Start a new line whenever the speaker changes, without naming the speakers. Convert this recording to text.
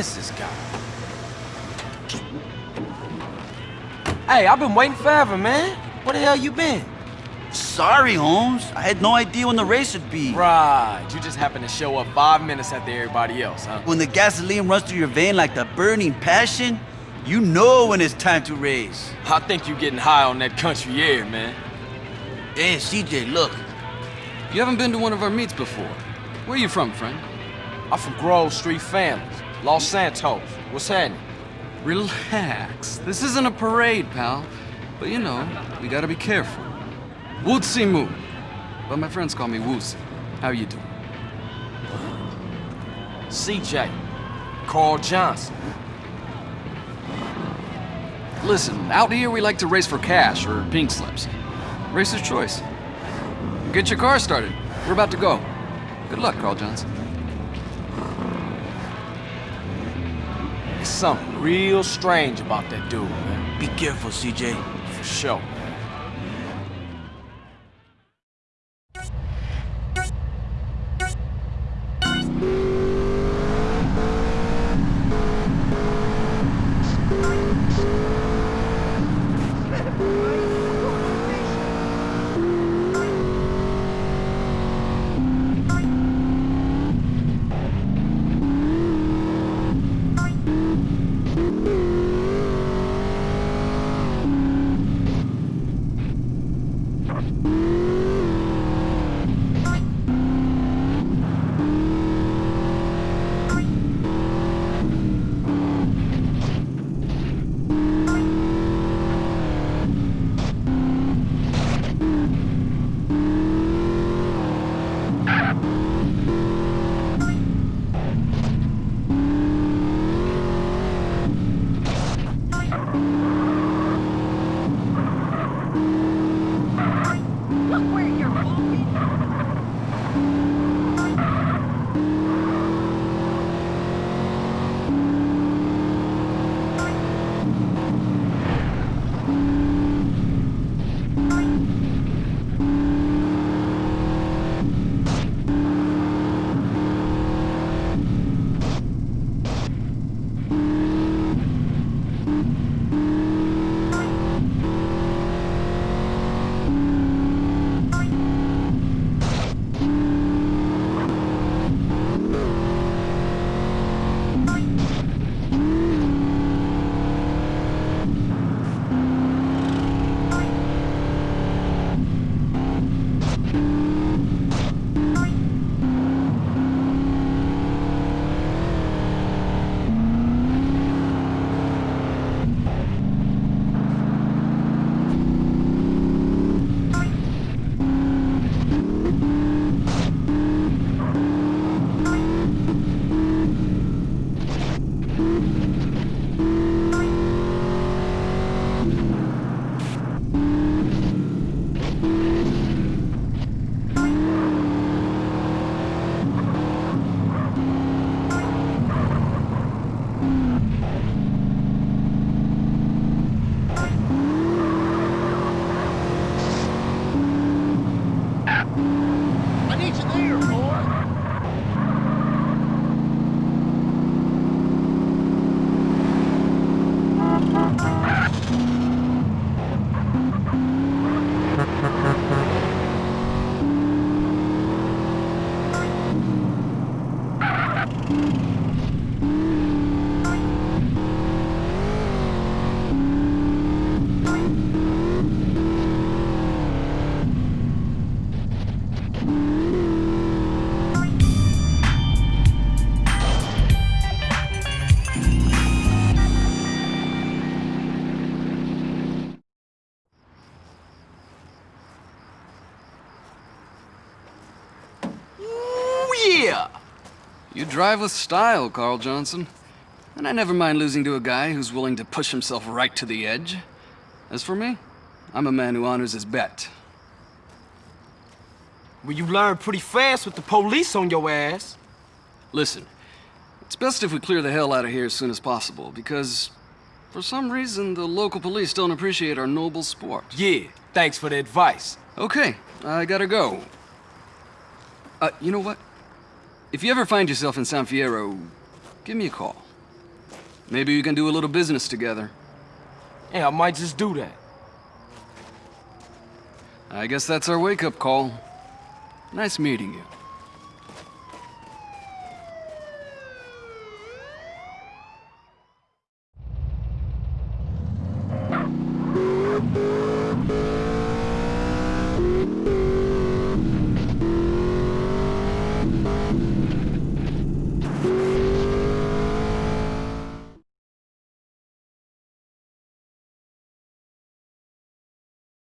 is this guy? Hey, I've been waiting forever, man. Where the hell you been?
Sorry, Holmes. I had no idea when the race would be.
Right, you just happened to show up five minutes after everybody else, huh?
When the gasoline runs through your vein like the burning passion, you know when it's time to race.
I think you're getting high on that country air, man.
Hey, CJ, look.
You haven't been to one of our meets before. Where are you from, friend?
I'm from Grove Street Families, Los Santos. What's happening?
Relax. This isn't a parade, pal. But you know, we gotta be careful. Wu Zi Mu. But my friends call me Woozie. How you doing?
CJ. Carl Johnson.
Listen, out here we like to race for cash or pink slips. Racer's choice. Get your car started. We're about to go. Good luck, Carl Johnson.
There's something real strange about that dude, man.
Be careful, CJ.
For sure.
you
You drive with style, Carl Johnson. And I never mind losing to a guy who's willing to push himself right to the edge. As for me, I'm a man who honors his bet.
Well, you learn pretty fast with the police on your ass.
Listen, it's best if we clear the hell out of here as soon as possible, because for some reason the local police don't appreciate our noble sport.
Yeah, thanks for the advice.
Okay, I gotta go. Uh, you know what? If you ever find yourself in San Fierro, give me a call. Maybe we can do a little business together.
Yeah, I might just do that.
I guess that's our wake-up call. Nice meeting you.